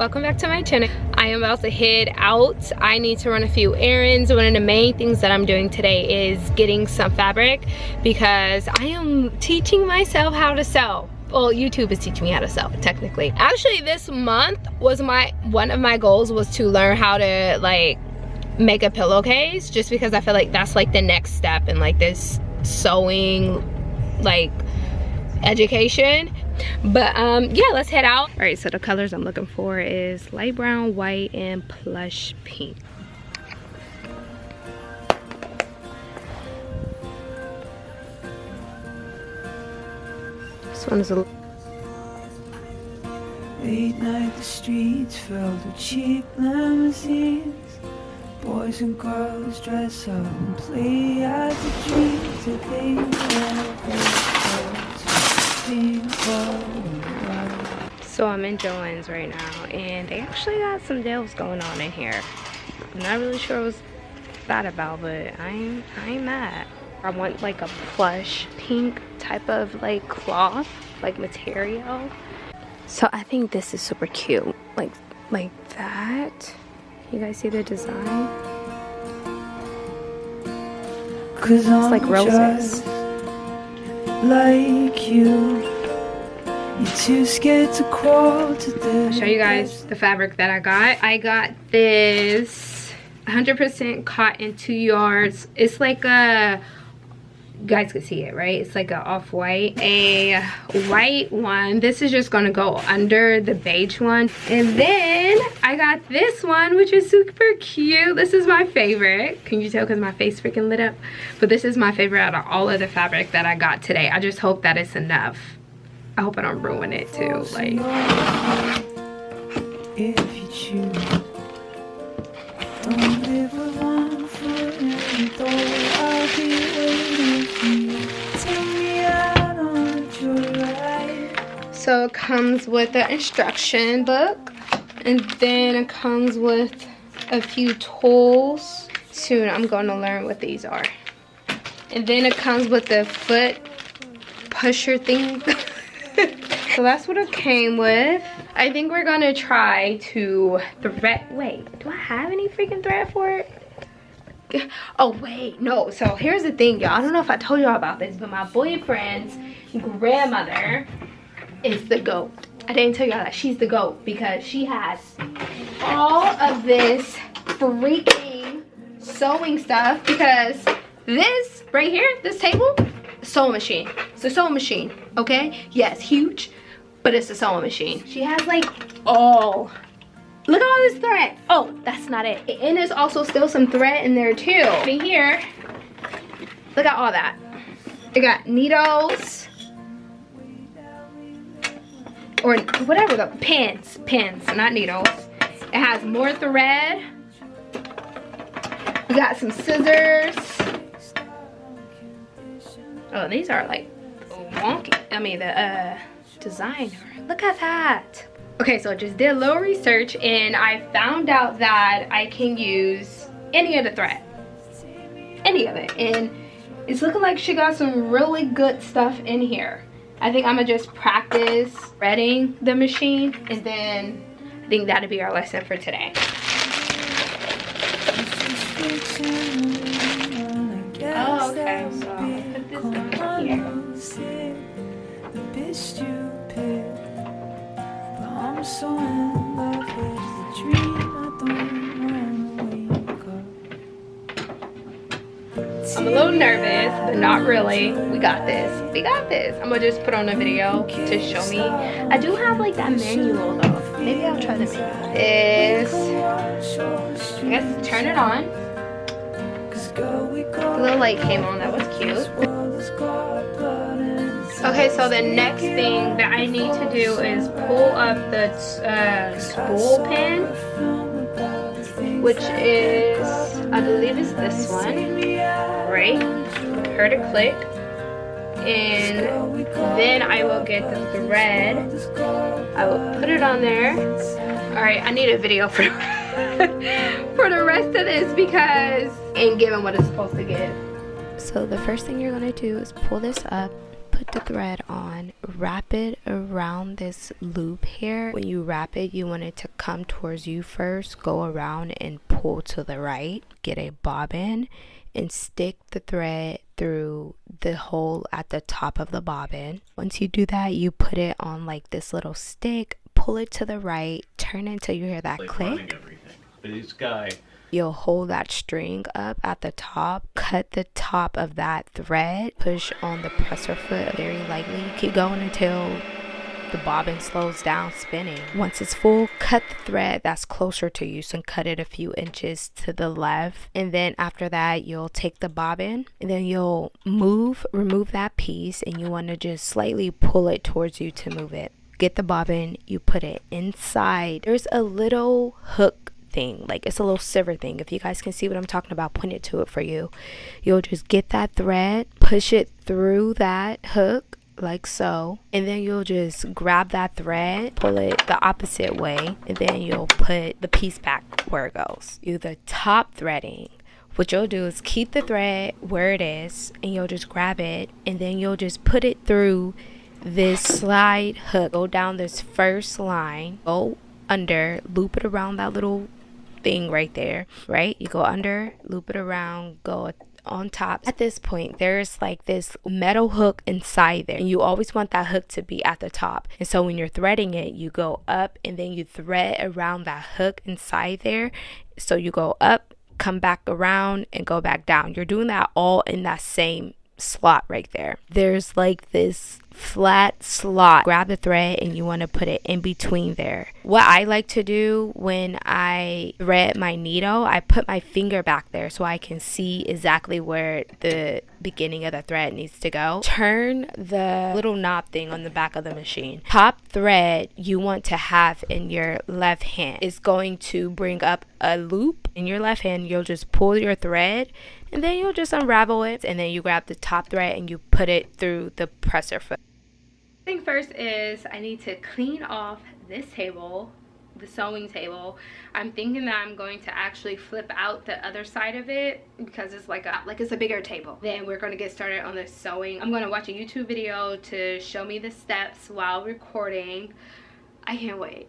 welcome back to my channel. I am about to head out. I need to run a few errands. One of the main things that i'm doing today is getting some fabric because i am teaching myself how to sew. Well youtube is teaching me how to sew technically. Actually this month was my one of my goals was to learn how to like make a pillowcase just because i feel like that's like the next step in like this sewing like education but um yeah let's head out. All right so the colors i'm looking for is light brown white and plush pink. This one is a late night the streets filled with cheap limousines. Boys and girls dress up and play out the dreams that they so I'm in Joann's right now and they actually got some deals going on in here. I'm not really sure what's that about, but I'm I'm mad. I want like a plush pink type of like cloth, like material. So I think this is super cute. Like, like that. You guys see the design? It's like roses like you. You're too scared to crawl to death. Show you guys the fabric that I got. I got this 100% cotton two yards. It's like a guys could see it right? It's like a off-white a white one. This is just gonna go under the beige one. And then i got this one which is super cute. This is my favorite. Can you tell because my face freaking lit up? But this is my favorite out of all of the fabric that i got today. I just hope that it's enough. I hope i don't ruin it too like if you choose comes with the instruction book and then it comes with a few tools. Soon I'm going to learn what these are. And then it comes with the foot pusher thing. so that's what it came with. I think we're gonna try to thread, wait, do I have any freaking thread for it? Oh wait, no, so here's the thing y'all. I don't know if I told y'all about this, but my boyfriend's grandmother is the goat. I didn't tell y'all that she's the goat because she has all of this freaking sewing stuff because this right here, this table, sewing machine. It's a sewing machine, okay? Yes, huge, but it's a sewing machine. She has like all Look at all this thread. Oh, that's not it. And there's also still some thread in there too. In here, look at all that. It got needles, or whatever the pins, pins, not needles. It has more thread. We got some scissors. Oh, these are like wonky. I mean, the uh, designer. Look at that. Okay, so I just did a little research and I found out that I can use any of the thread. Any of it. And it's looking like she got some really good stuff in here. I think I'm gonna just practice threading the machine and then I think that'll be our lesson for today. Oh, okay, so put this on here. I'm so in love with the dream I'm a little nervous, but not really. We got this. We got this. I'm gonna just put on a video to show me. I do have like that manual though. Maybe I'll try the manual. Is I guess turn it on. The little light came on. That was cute. Okay, so the next thing that I need to do is pull up the uh, spool pin, which is, I believe is this one. Right? Heard a click. And then I will get the thread. I will put it on there. All right I need a video for for the rest of this because ain't giving what it's supposed to give. So the first thing you're gonna do is pull this up put the thread on, wrap it around this loop here. When you wrap it, you want it to come towards you first, go around and pull to the right. Get a bobbin and stick the thread through the hole at the top of the bobbin. Once you do that, you put it on like this little stick, pull it to the right, turn until you hear that like click. This guy you'll hold that string up at the top cut the top of that thread push on the presser foot very lightly keep going until the bobbin slows down spinning. Once it's full, cut the thread that's closer to you, so cut it a few inches to the left. And then after that, you'll take the bobbin and then you'll move, remove that piece, and you want to just slightly pull it towards you to move it. Get the bobbin, you put it inside. There's a little hook thing. Like it's a little silver thing. If you guys can see what i'm talking about point it to it for you. You'll just get that thread push it through that hook like so and then you'll just grab that thread pull it the opposite way and then you'll put the piece back where it goes. You the top threading. What you'll do is keep the thread where it is and you'll just grab it and then you'll just put it through this slide hook. Go down this first line. Go under loop it around that little thing right there, right? You go under, loop it around, go on top. At this point, there's like this metal hook inside there, and you always want that hook to be at the top. And so when you're threading it, you go up and then you thread around that hook inside there. So you go up, come back around, and go back down. You're doing that all in that same slot right there. There's like this flat slot. Grab the thread and you want to put it in between there. What I like to do when I thread my needle, I put my finger back there so I can see exactly where the beginning of the thread needs to go. Turn the little knob thing on the back of the machine. Top thread you want to have in your left hand is going to bring up a loop in your left hand. You'll just pull your thread and then you'll just unravel it and then you grab the top thread and you put it through the presser foot. Thing first is I need to clean off this table the sewing table i'm thinking that i'm going to actually flip out the other side of it because it's like a like it's a bigger table then we're going to get started on the sewing i'm going to watch a youtube video to show me the steps while recording i can't wait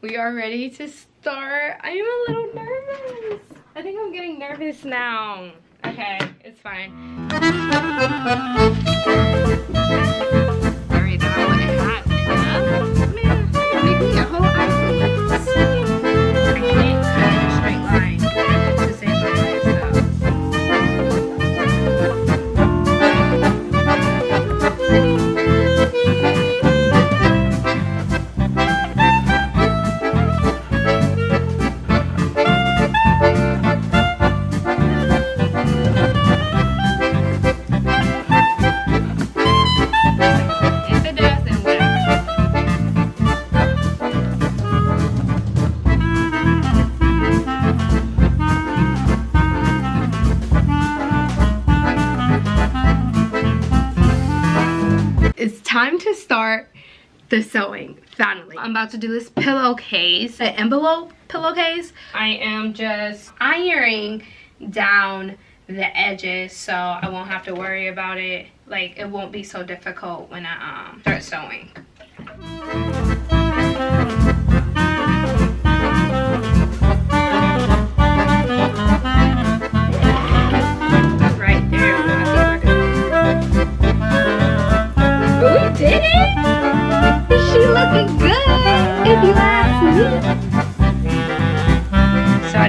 we are ready to start i am a little nervous I think I'm getting nervous now. Okay, it's fine. The sewing. Finally. I'm about to do this pillowcase the envelope pillowcase. I am just ironing down the edges so i won't have to worry about it. Like it won't be so difficult when i um, start sewing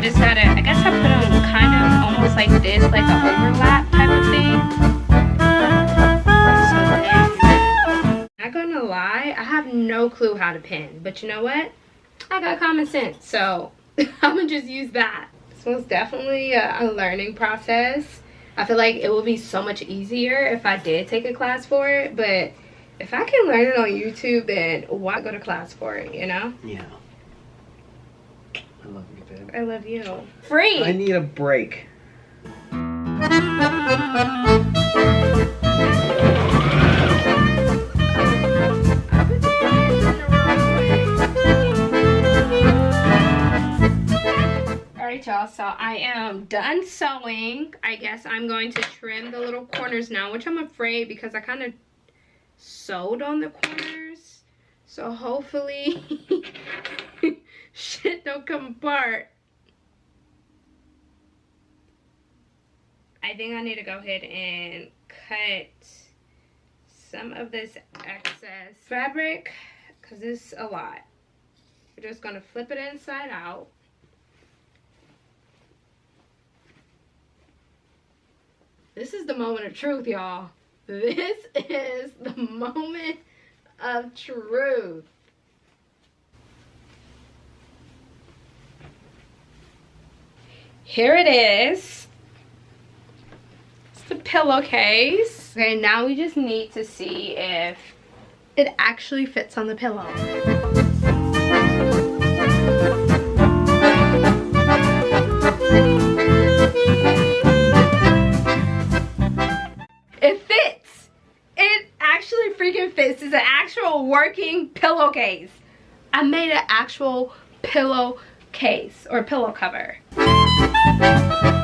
just I guess I put them kind of almost like this, like an overlap type of thing. Not gonna lie, I have no clue how to pin, but you know what? I got common sense, so I'm gonna just use that. This one's definitely a, a learning process. I feel like it would be so much easier if I did take a class for it, but if I can learn it on YouTube, then why go to class for it, you know? Yeah. I love you, babe. I love you. Free! I need a break. Alright y'all, so I am done sewing. I guess I'm going to trim the little corners now, which I'm afraid because I kind of sewed on the corners. So hopefully shit don't come apart. I think I need to go ahead and cut some of this excess fabric because it's a lot. We're just going to flip it inside out. This is the moment of truth, y'all. This is the moment of truth. Here it is. It's the pillowcase. Okay, now we just need to see if it actually fits on the pillow. It fits! It actually freaking fits. It's an actual working pillowcase. I made an actual pillow case or pillow cover. Thank you.